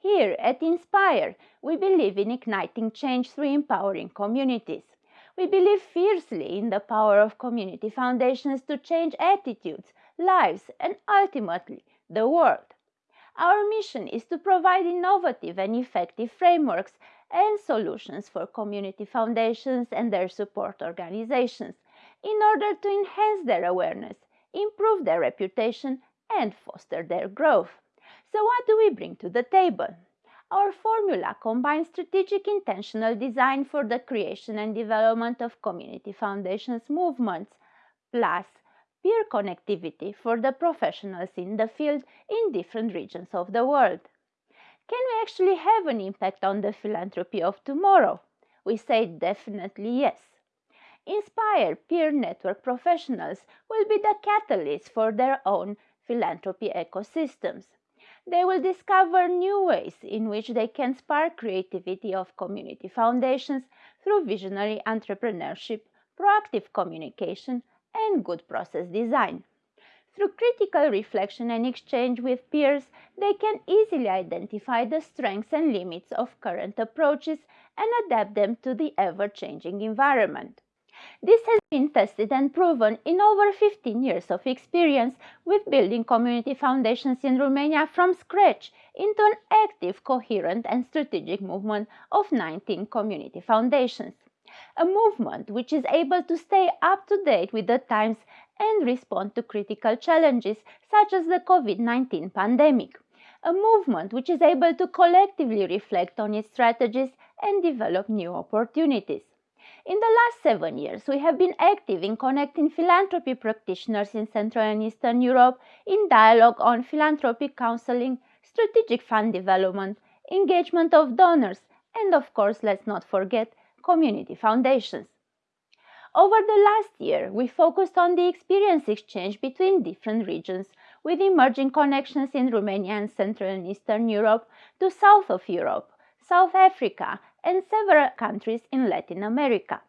Here at Inspire, we believe in igniting change through empowering communities. We believe fiercely in the power of community foundations to change attitudes, lives, and ultimately the world. Our mission is to provide innovative and effective frameworks and solutions for community foundations and their support organizations in order to enhance their awareness, improve their reputation, and foster their growth. So, what do we bring to the table? Our formula combines strategic intentional design for the creation and development of community foundations movements, plus peer connectivity for the professionals in the field in different regions of the world. Can we actually have an impact on the philanthropy of tomorrow? We say definitely yes. Inspire peer network professionals will be the catalyst for their own philanthropy ecosystems. They will discover new ways in which they can spark creativity of community foundations through visionary entrepreneurship, proactive communication, and good process design. Through critical reflection and exchange with peers, they can easily identify the strengths and limits of current approaches and adapt them to the ever changing environment. This has been tested and proven in over 15 years of experience with building community foundations in Romania from scratch into an active, coherent and strategic movement of 19 community foundations. A movement which is able to stay up to date with the times and respond to critical challenges such as the COVID-19 pandemic. A movement which is able to collectively reflect on its strategies and develop new opportunities. In the last seven years, we have been active in connecting philanthropy practitioners in Central and Eastern Europe in dialogue on philanthropic counseling, strategic fund development, engagement of donors, and of course, let's not forget, community foundations. Over the last year, we focused on the experience exchange between different regions with emerging connections in Romania and Central and Eastern Europe to south of Europe, South Africa, and several countries in Latin America.